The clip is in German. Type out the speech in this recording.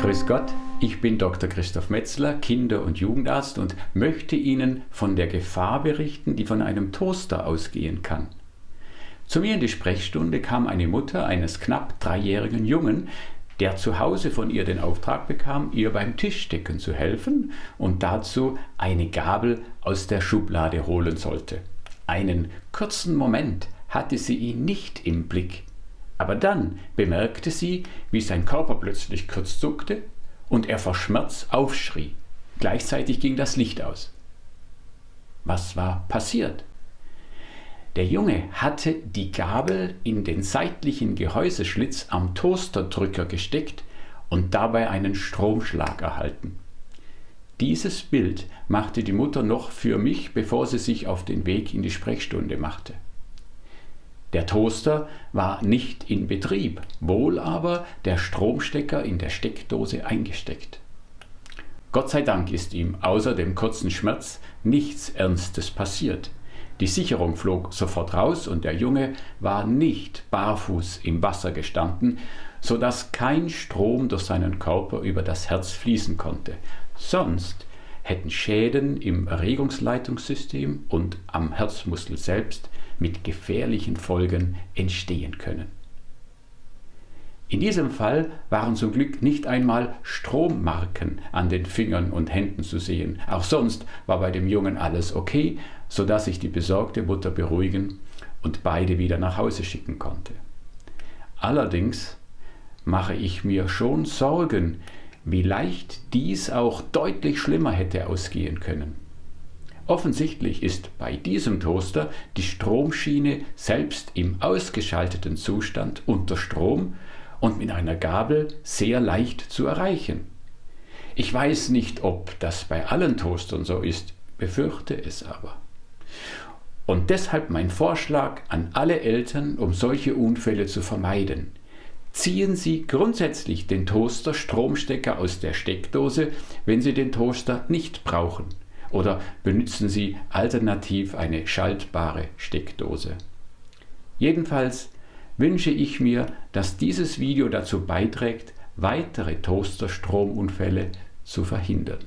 Grüß Gott, ich bin Dr. Christoph Metzler, Kinder- und Jugendarzt und möchte Ihnen von der Gefahr berichten, die von einem Toaster ausgehen kann. Zu mir in die Sprechstunde kam eine Mutter eines knapp dreijährigen Jungen, der zu Hause von ihr den Auftrag bekam, ihr beim Tischdecken zu helfen und dazu eine Gabel aus der Schublade holen sollte. Einen kurzen Moment hatte sie ihn nicht im Blick, aber dann bemerkte sie, wie sein Körper plötzlich kurz zuckte und er vor Schmerz aufschrie. Gleichzeitig ging das Licht aus. Was war passiert? Der Junge hatte die Gabel in den seitlichen Gehäuseschlitz am Toasterdrücker gesteckt und dabei einen Stromschlag erhalten. Dieses Bild machte die Mutter noch für mich, bevor sie sich auf den Weg in die Sprechstunde machte. Der Toaster war nicht in Betrieb, wohl aber der Stromstecker in der Steckdose eingesteckt. Gott sei Dank ist ihm außer dem kurzen Schmerz nichts Ernstes passiert. Die Sicherung flog sofort raus und der Junge war nicht barfuß im Wasser gestanden, so dass kein Strom durch seinen Körper über das Herz fließen konnte. Sonst hätten Schäden im Erregungsleitungssystem und am Herzmuskel selbst mit gefährlichen Folgen entstehen können. In diesem Fall waren zum Glück nicht einmal Strommarken an den Fingern und Händen zu sehen. Auch sonst war bei dem Jungen alles okay, sodass ich die besorgte Mutter beruhigen und beide wieder nach Hause schicken konnte. Allerdings mache ich mir schon Sorgen, wie leicht dies auch deutlich schlimmer hätte ausgehen können. Offensichtlich ist bei diesem Toaster die Stromschiene selbst im ausgeschalteten Zustand unter Strom und mit einer Gabel sehr leicht zu erreichen. Ich weiß nicht, ob das bei allen Toastern so ist, befürchte es aber. Und deshalb mein Vorschlag an alle Eltern, um solche Unfälle zu vermeiden. Ziehen Sie grundsätzlich den Toaster Stromstecker aus der Steckdose, wenn Sie den Toaster nicht brauchen oder benutzen Sie alternativ eine schaltbare Steckdose. Jedenfalls wünsche ich mir, dass dieses Video dazu beiträgt, weitere Toasterstromunfälle zu verhindern.